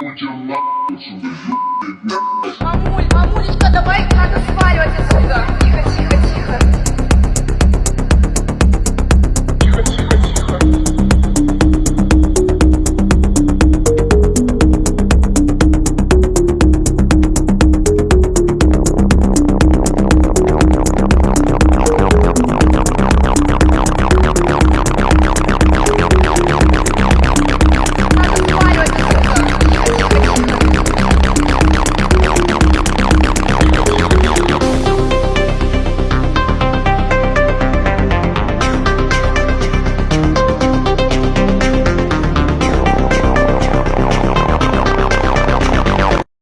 Put your mouth so that you